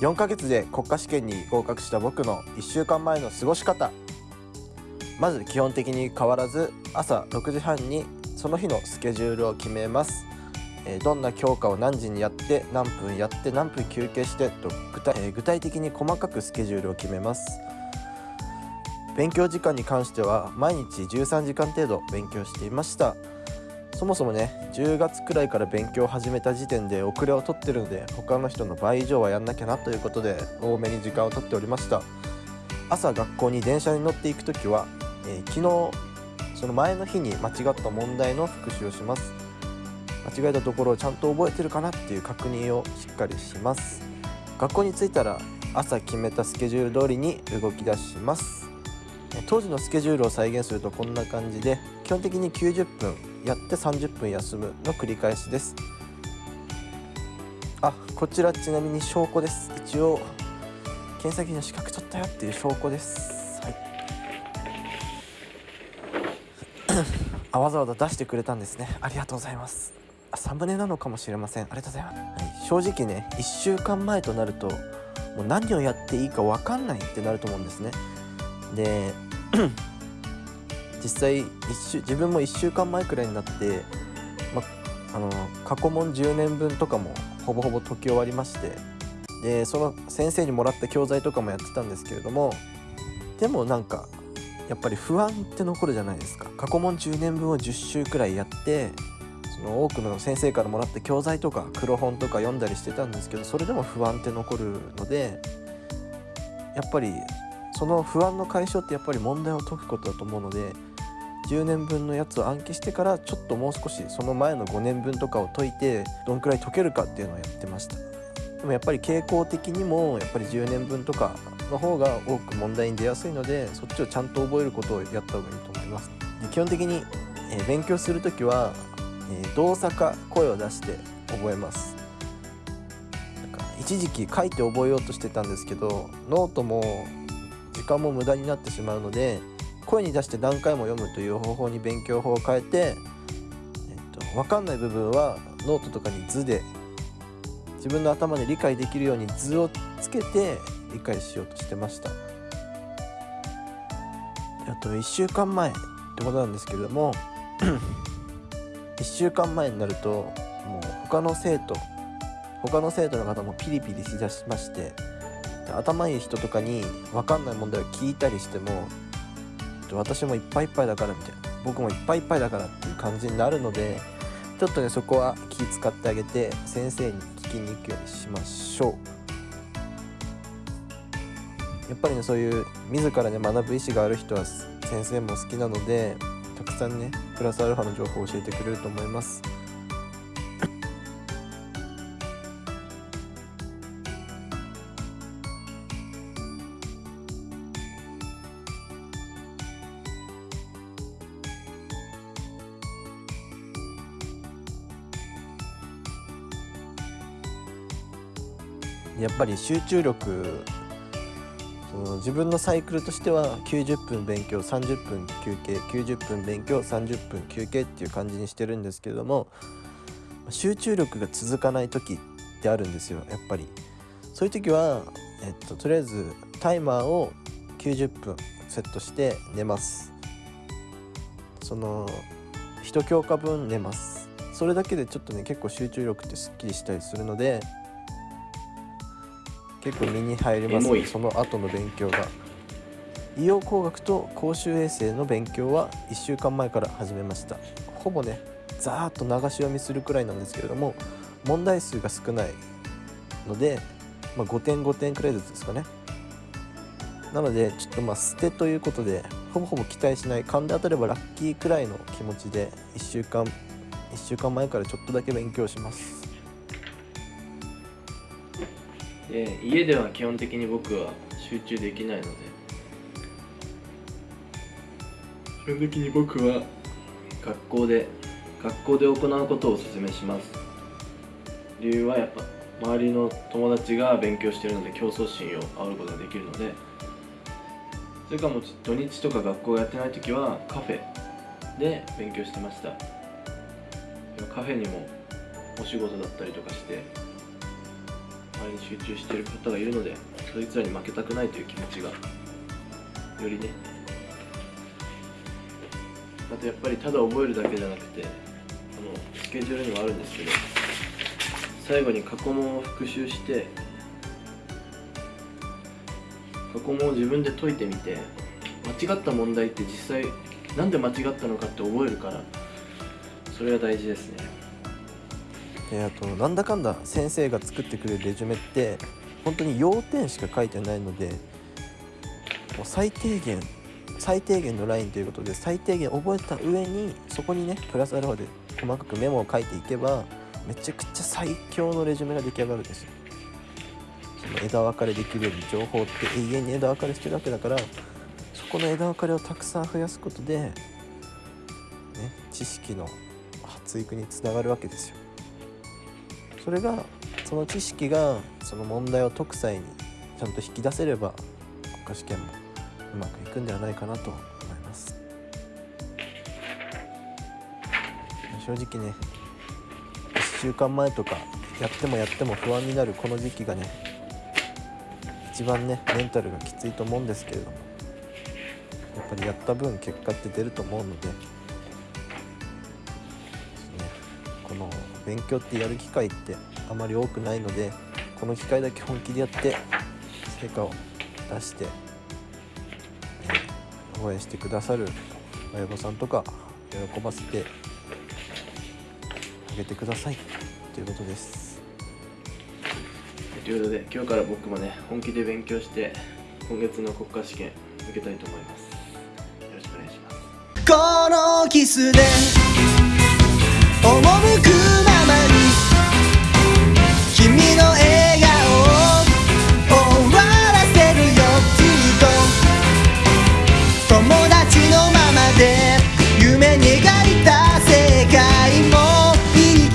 4ヶ月で国家試験に合格した僕の1週間前の過ごし方。まず基本的に変わらず朝6時半にその日のスケジュールを決めます。えどんな教科を何時にやって何分やって何分休憩してと具体,、え具体的に細かくスケジュールを決めます。勉強時間に関しては毎日13時間程度勉強していました。そもそもね10月くらいから勉強を始めた時点で遅れを取ってるので他の人の倍以上はやんなきゃなということで多めに時間を取っておりました。朝学校に電車に乗っていく時は、えー、昨日その前の日に間違った問題の復習をします。間違えたところをちゃんと覚えてるかなっていう確認をしっかりします。学校に着いたら朝決めたスケジュール通りに動き出します。当時のスケジュールを再現するとこんな感じで基本的に90分やって30分休むの繰り返しです。あこちらちなみに証拠です。一応検査技の資格取ったよっていう証拠です。はい。あわざわざ出してくれたんですね。ありがとうございます。サムネなのかもしれません。ありがとうございます、はい、正直ね1週間前となるともう何をやっていいか分かんないってなると思うんですね。で実際自分も1週間前くらいになって、ま、あの過去問10年分とかもほぼほぼ解き終わりましてでその先生にもらった教材とかもやってたんですけれどもでもなんかやっぱり不安って残るじゃないですか。過去問10年分を10週くらいやってその多くの先生からもらった教材とか黒本とか読んだりしてたんですけどそれでも不安って残るのでやっぱりその不安の解消ってやっぱり問題を解くことだと思うので10年分のやつを暗記してからちょっともう少しその前の5年分とかを解いてどんくらい解けるかっていうのをやってました。でもやっぱり傾向的にもやっぱり10年分とかの方が多く問題に出やすいのでそっちをちゃんと覚えることをやった方がいいと思います。で基本的に、え勉強する時は、え動作か声を出して覚えます。なんか一時期書いて覚えようとしてたんですけどノートも時間も無駄になってしまうので声に出して何回も読むという方法に勉強法を変えて、えっと、分かんない部分はノートとかに図で自分の頭で理解できるように図をつけて理解しようとしてました。あと1週間前ってことなんですけれども 1週間前になるともう他の生徒他の生徒の方もピリピリしだしまして頭いい人とかに分かんない問題を聞いたりしても私もいっぱいいっぱいだからみたいな。僕もいっぱいいっぱいだからっていう感じになるのでちょっとねそこは気使ってあげて先生に聞きに行くようにしましょう。やっぱりねそういう自らね学ぶ意思がある人は先生も好きなのでたくさんねプラスアルファの情報を教えてくれると思います。やっぱり集中力その自分のサイクルとしては90分勉強30分休憩90分勉強30分休憩っていう感じにしてるんですけれども集中力が続かない時ってあるんですよやっぱり。そういう時は、えっと、とりあえずタイマーを90分セットして寝ます。その1教科分寝ます。それだけでちょっとね結構集中力ってすっきりしたりするので結構身に入りますね。その後の勉強が。医療工学と公衆衛生の勉強は1週間前から始めました。ほぼねざーっと流し読みするくらいなんですけれども問題数が少ないので、まあ、5点5点くらいずつですかね。なのでちょっとまあ捨てということでほぼほぼ期待しない勘で当たればラッキーくらいの気持ちで1週間1週間前からちょっとだけ勉強しますで家では基本的に僕は集中できないので。基本的に僕は学校で学校で行うことをお勧めします。理由はやっぱ周りの友達が勉強してるので競争心を煽ることができるので。それからもう土日とか学校やってない時はカフェで勉強してました。カフェにもお仕事だったりとかして周りに集中している方がいるのでそいつらに負けたくないという気持ちがよりね。あとやっぱりただ覚えるだけじゃなくてあのスケジュールにもあるんですけど最後に過去問を復習して過去問を自分で解いてみて間違った問題って実際なんで間違ったのかって覚えるからそれが大事ですね。であとなんだかんだ先生が作ってくれるレジュメって本当に要点しか書いてないのでもう最低限最低限のラインということで最低限覚えた上にそこにねプラスアルファで細かくメモを書いていけばめちゃくちゃ最強のレジュメが出来上がるんです。よその枝分かれできるように情報って永遠に枝分かれしてるわけだからそこの枝分かれをたくさん増やすことで、ね、知識の発育につながるわけですよ。それがその知識がその問題を解く際にちゃんと引き出せれば国家試験もうまくいくんではないかなと思います。正直ね1週間前とかやってもやっても不安になるこの時期がね一番ねメンタルがきついと思うんですけれどもやっぱりやった分結果って出ると思うので、勉強ってやる機会ってあまり多くないのでこの機会だけ本気でやって成果を出して、ね、応援してくださる親御さんとか喜ばせてあげてください。ということです。ということで今日から僕もね本気で勉強して今月の国家試験受けたいと思います。よろしくお願いします。このキスで赴く